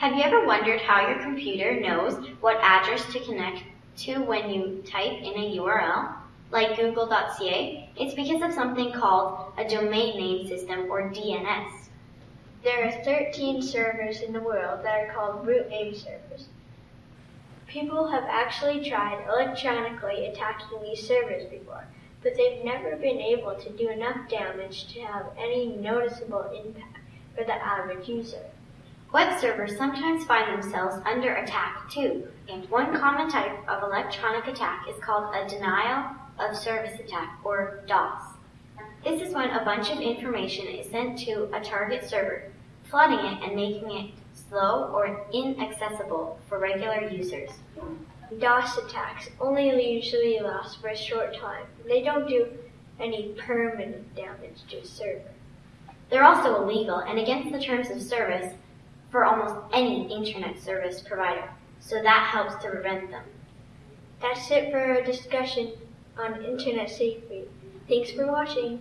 Have you ever wondered how your computer knows what address to connect to when you type in a URL, like google.ca? It's because of something called a domain name system or DNS. There are 13 servers in the world that are called root name servers. People have actually tried electronically attacking these servers before, but they've never been able to do enough damage to have any noticeable impact for the average user. Web servers sometimes find themselves under attack too, and one common type of electronic attack is called a denial of service attack, or DOS. This is when a bunch of information is sent to a target server, flooding it and making it slow or inaccessible for regular users. DOS attacks only usually last for a short time. They don't do any permanent damage to a server. They're also illegal and against the terms of service for almost any internet service provider, so that helps to prevent them. That's it for our discussion on internet safety. Thanks for watching.